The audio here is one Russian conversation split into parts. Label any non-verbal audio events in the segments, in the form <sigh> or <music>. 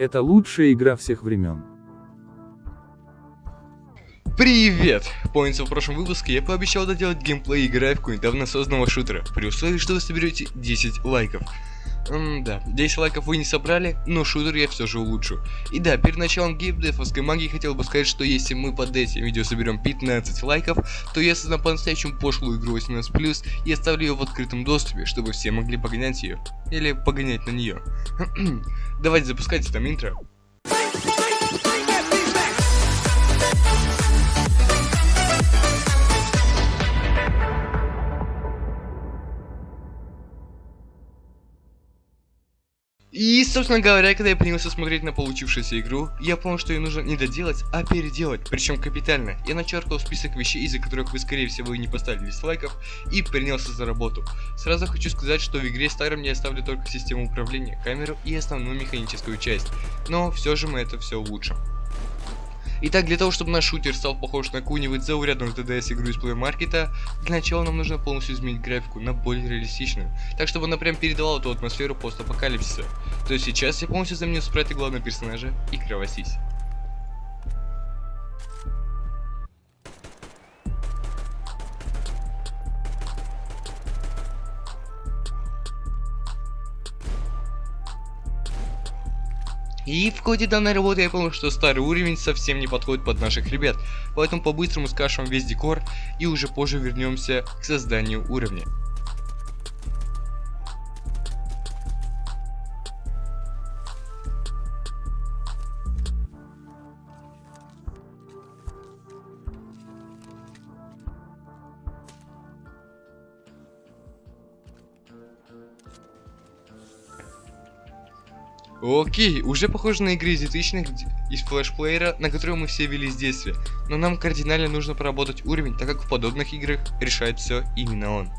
Это лучшая игра всех времен. Привет! Помните, в прошлом выпуске я пообещал доделать геймплей и графику недавно созданного шутера, при условии, что вы соберете 10 лайков. М да, 10 лайков вы не собрали, но шутер я все же улучшу. И да, перед началом геймдевовской магии хотел бы сказать, что если мы под этим видео соберем 15 лайков, то я создам по-настоящему пошлую игру 18+, и оставлю ее в открытом доступе, чтобы все могли погонять ее. Или погонять на нее. <clears throat> Давайте запускайте там интро. И, собственно говоря, когда я принялся смотреть на получившуюся игру, я понял, что ее нужно не доделать, а переделать, причем капитально. Я начеркал список вещей, из-за которых вы, скорее всего, и не поставили дизлайков, и принялся за работу. Сразу хочу сказать, что в игре Starом я оставлю только систему управления, камеру и основную механическую часть, но все же мы это все улучшим. Итак, для того, чтобы наш шутер стал похож на какую-нибудь заурядную TDS игру из Market, для начала нам нужно полностью изменить графику на более реалистичную, так чтобы она прям передала эту атмосферу постапокалипсиса. То есть сейчас я полностью заменю спрайты главного персонажа и кровосись. И в ходе данной работы я понял, что старый уровень совсем не подходит под наших ребят, поэтому по-быстрому скашем весь декор и уже позже вернемся к созданию уровня. Окей, уже похоже на игры из 2000 из флешплеера, на которые мы все вели с детства. Но нам кардинально нужно поработать уровень, так как в подобных играх решает все именно он.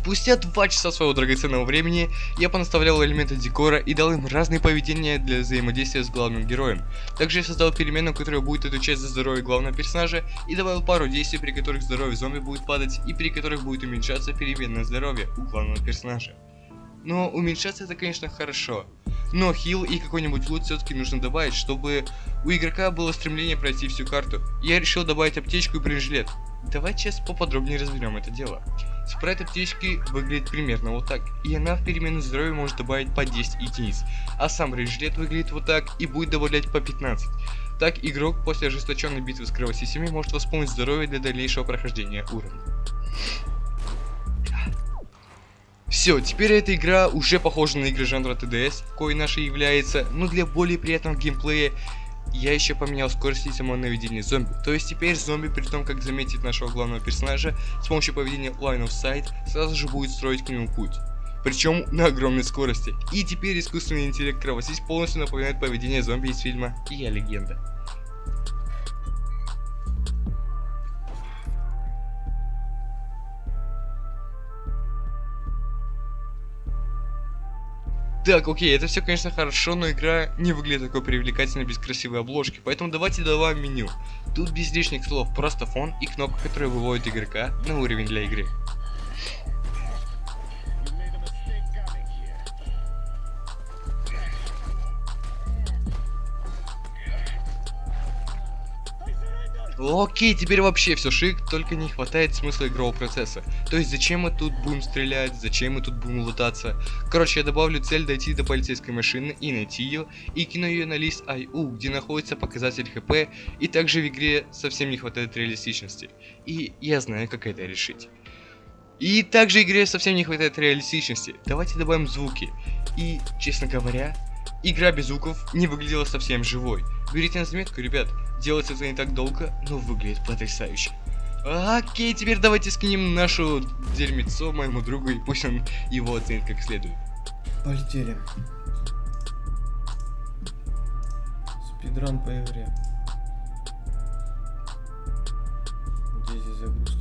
Спустя 2 часа своего драгоценного времени я понаставлял элементы декора и дал им разные поведения для взаимодействия с главным героем. Также я создал перемену, которая будет отвечать за здоровье главного персонажа и добавил пару действий, при которых здоровье зомби будет падать и при которых будет уменьшаться переменное здоровье у главного персонажа. Но уменьшаться это конечно хорошо. Но хил и какой-нибудь лут все-таки нужно добавить, чтобы у игрока было стремление пройти всю карту. Я решил добавить аптечку и бронежилет. Давайте сейчас поподробнее разберем это дело. Спрайт аптечки выглядит примерно вот так, и она в перемену здоровья может добавить по 10 единиц, а сам бронежилет выглядит вот так и будет добавлять по 15. Так игрок после ожесточенной битвы с кровосисями может восполнить здоровье для дальнейшего прохождения уровня. Все, теперь эта игра уже похожа на игры жанра TDS, кой наша является, но для более приятного геймплея я еще поменял скорость и само наведение зомби. То есть теперь зомби, при том как заметит нашего главного персонажа, с помощью поведения Line of Sight, сразу же будет строить к нему путь. Причем на огромной скорости. И теперь искусственный интеллект кровосись полностью напоминает поведение зомби из фильма «Я легенда». Так, окей, это все, конечно, хорошо, но игра не выглядит такой привлекательной без красивой обложки, поэтому давайте добавим меню. Тут без лишних слов, просто фон и кнопка, которая выводит игрока на уровень для игры. Окей, теперь вообще все шик, только не хватает смысла игрового процесса. То есть зачем мы тут будем стрелять, зачем мы тут будем лутаться. Короче, я добавлю цель дойти до полицейской машины и найти ее, и кину ее на лист IU, где находится показатель хп, и также в игре совсем не хватает реалистичности. И я знаю, как это решить. И также игре совсем не хватает реалистичности. Давайте добавим звуки. И, честно говоря, игра без звуков не выглядела совсем живой. Берите на заметку, ребят, делать это не так долго, но выглядит потрясающе. Окей, теперь давайте скинем нашу дерьмецо моему другу, и пусть он его оценит как следует. Полетели. Спидран по игре. Где здесь загрузки?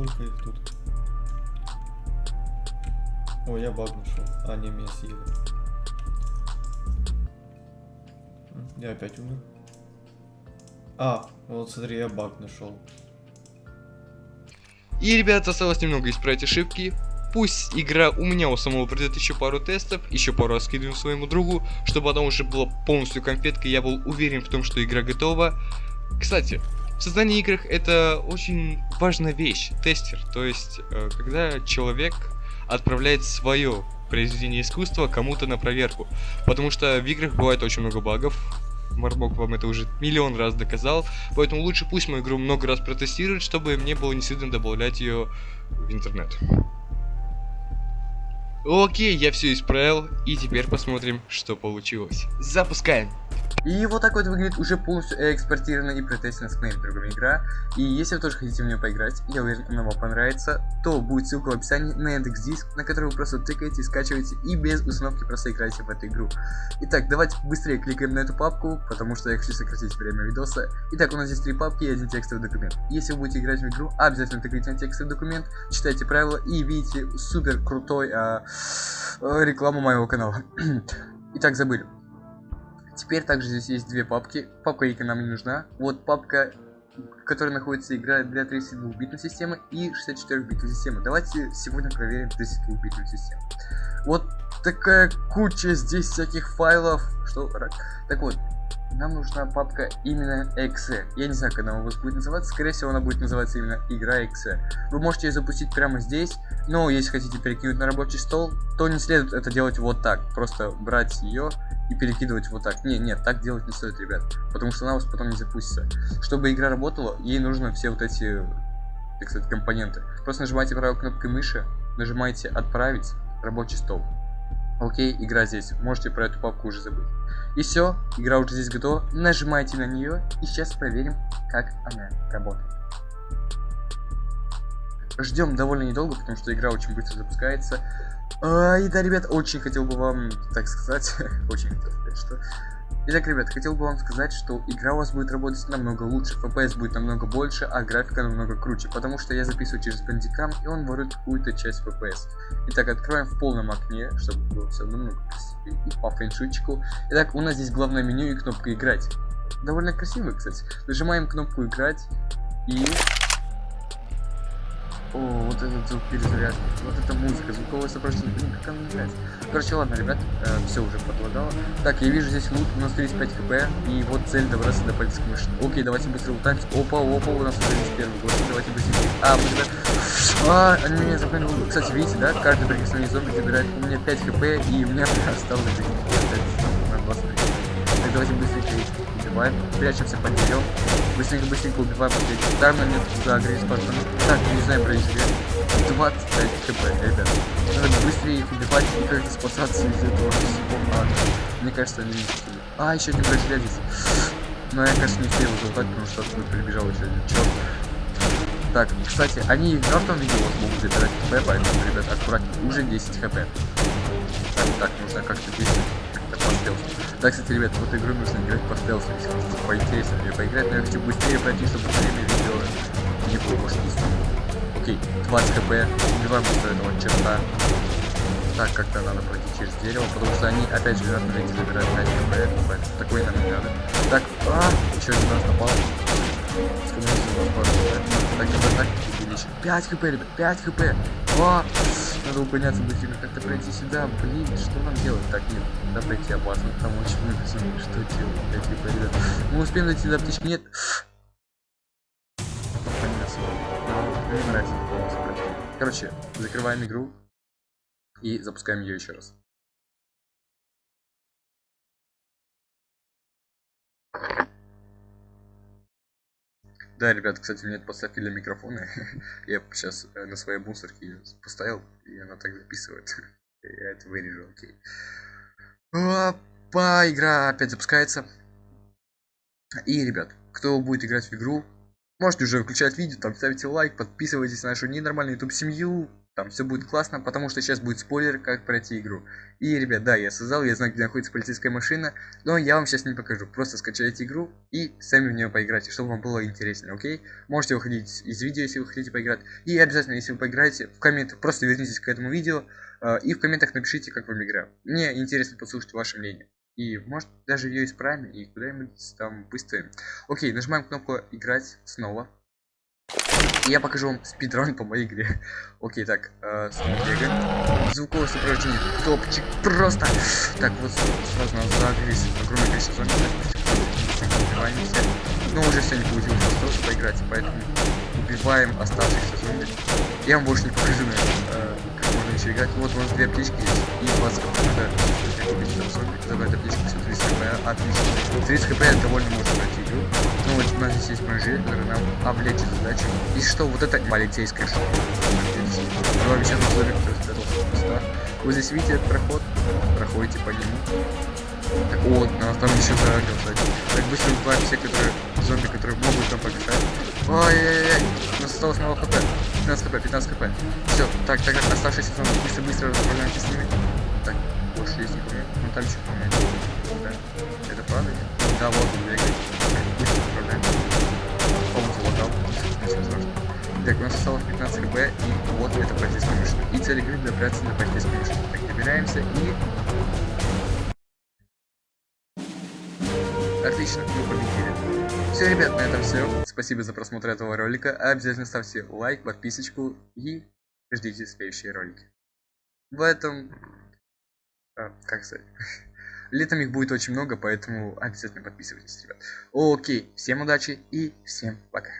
Сколько их тут? О, я баг нашел. А, не, меня съели. Я опять умер. А, вот смотри, я баг нашел. И, ребят, осталось немного исправить ошибки. Пусть игра у меня у самого пройдет еще пару тестов, еще пару раз своему другу, чтобы она уже была полностью конфеткой, я был уверен в том, что игра готова. Кстати, в создании игр это очень важная вещь, тестер. То есть, э, когда человек отправляет свое произведение искусства кому-то на проверку. Потому что в играх бывает очень много багов. Мармок вам это уже миллион раз доказал. Поэтому лучше пусть мою игру много раз протестируют, чтобы мне было не стыдно добавлять ее в интернет. Окей, я все исправил, и теперь посмотрим, что получилось. Запускаем. И вот так вот выглядит уже полностью экспортированная и протестированная с моими другими игра. И если вы тоже хотите в нее поиграть, я уверен, она вам понравится, то будет ссылка в описании на Яндекс Диск, на который вы просто тыкаете, скачиваете и без установки просто играете в эту игру. Итак, давайте быстрее кликаем на эту папку, потому что я хочу сократить время видоса. Итак, у нас здесь три папки и один текстовый документ. Если вы будете играть в игру, обязательно тыкайте на текстовый документ, читайте правила и видите супер крутой а, а, рекламу моего канала. <clears throat> Итак, забыли. Теперь также здесь есть две папки. Папка Ика нам не нужна. Вот папка, в которой находится игра для 32-битной системы и 64-битной системы. Давайте сегодня проверим 32-битную систему. Вот такая куча здесь всяких файлов. Что? Так вот, нам нужна папка именно exe. Я не знаю, как она у вас будет называться. Скорее всего, она будет называться именно игра exe. Вы можете ее запустить прямо здесь. Но если хотите перекинуть на рабочий стол, то не следует это делать вот так. Просто брать ее и перекидывать вот так. Не, нет, так делать не стоит, ребят. Потому что она у вас потом не запустится. Чтобы игра работала, ей нужно все вот эти, так сказать, компоненты. Просто нажимаете правой кнопкой мыши, нажимаете отправить рабочий стол. Окей, игра здесь. Можете про эту папку уже забыть. И все, игра уже здесь готова. Нажимаете на нее и сейчас проверим, как она работает. Ждем довольно недолго, потому что игра очень быстро запускается. А, и да, ребят, очень хотел бы вам, так сказать, <laughs> очень хотел сказать, что... Итак, ребят, хотел бы вам сказать, что игра у вас будет работать намного лучше, FPS будет намного больше, а графика намного круче, потому что я записываю через бандикам, и он ворует какую-то часть FPS. Итак, откроем в полном окне, чтобы было все намного красивее, и по фэншуйчику. Итак, у нас здесь главное меню и кнопка играть. Довольно красиво, кстати. Нажимаем кнопку играть, и о, вот этот звук перезарядки, вот эта музыка, звуковое сопровождение, блин, как она нравится. Короче, ладно, ребят, э, все уже подлагало. Так, я вижу здесь лут, у нас 35 хп, и вот цель добраться до полицейской машины. Окей, давайте быстро лутаемся. Опа, опа, у нас уже есть первый год, давайте быстрее. А, быстро. <laughs> А, они меня запомнили. Кстати, видите, да, каждый прикосновение зомби забирает у меня 5 хп, и у меня <laughs> осталось жизнь. Убиваем, прячемся под деревом. Быстренько, быстренько убиваем последний. Там на нет за агрессию пацаны. Так, не знаю про изживет. 25 хп, ребят. Надо быстрее их убивать и как-то спасаться из этого всего ада. Мне кажется, они не успели. А, еще один здесь. Но я, конечно, не успел залутать, потому что оттуда прибежал еще один черт. Так, кстати, они в мертвом виде вас могут забирать хп, поэтому, ребят, аккуратнее. Уже 10 хп. Так, так, нужно как-то действовать, по стелсу. Кстати, ребят, в эту игру нужно играть по стелсу, если хотите поинтереснее поиграть, но я хочу быстрее пройти, чтобы время видео не было скучно. Окей, Окей, 20 хп. Убиваем быстро этого черта. Так, как-то надо пройти через дерево, потому что они опять же видите забирают 5 хп, поэтому такой нам не надо. Так, а, еще один раз напал. У нас хп. Так, давай так, увеличим. 5 хп, ребят, 5 хп. А, надо подняться быстрее, как-то пройти сюда. Блин, что нам делать? Так, нет, да пройти опасно, там очень много зомби. Что делать? 5 хп, ребят. Мы успеем дойти до аптечки? Нет. Короче, закрываем игру и запускаем ее еще раз. Да, ребят, кстати, мне поставили микрофоны. <laughs> Я сейчас на своей мусорке поставил, и она так записывает. <laughs> Я это вырежу, окей. Опа, игра опять запускается. И, ребят, кто будет играть в игру, можете уже выключать видео, там ставите лайк, подписывайтесь на нашу ненормальную YouTube семью, там все будет классно, потому что сейчас будет спойлер, как пройти игру. И, ребят, да, я создал, я знаю, где находится полицейская машина, но я вам сейчас не покажу. Просто скачайте игру и сами в нее поиграйте, чтобы вам было интересно, окей? Можете выходить из видео, если вы хотите поиграть. И обязательно, если вы поиграете, в комментах просто вернитесь к этому видео э, и в комментах напишите, как вам игра. Мне интересно послушать ваше мнение. И может даже ее исправим и куда-нибудь там выставим. Окей, нажимаем кнопку играть снова. Я покажу вам спидран по моей игре. <laughs> Окей, так, э, бегаем. Звуковое сопровождение, топчик, просто. Так, вот сразу нас загрелись огромное количество зомби. Но уже все не получилось просто поиграть, поэтому убиваем оставшихся зомби. Я вам больше не покажу, наверное, еще играть. Вот у нас две есть и 20 хп. Надо убить там зомби, забрать аптечку, все 30 хп, отлично. 30 хп довольно можно пройти игру. Ну вот у нас здесь есть бронежилет, который нам облегчит задачу. И что, вот это полицейская шоу. Давай сейчас на зомби, кто спрятался Вы здесь видите этот проход? Проходите по нему. Так, вот, нас там еще загрел, кстати. Так быстро убиваем все, которые зомби, которые могут нам помешать. Ой-ой-ой, у нас осталось мало хп. 15 хп, 15 хп. Все, так, так, оставшиеся зомби, быстро-быстро расправляемся с ними. Так, больше есть не помню. Ну там еще помню. Да. Это правда? Да, вот он бегает. Быстро расправляемся. По-моему, залагал. Ничего страшного. Так, у нас осталось 15 хп, и вот это полицейская машина. И цель игры добраться до полицейской машины. Так, добираемся и Отлично, мы победили. Все, ребят, на этом все. Спасибо за просмотр этого ролика. Обязательно ставьте лайк, подписочку и ждите следующие ролики. В этом... А, как сказать? <laughs> Летом их будет очень много, поэтому обязательно подписывайтесь, ребят. Окей, всем удачи и всем пока.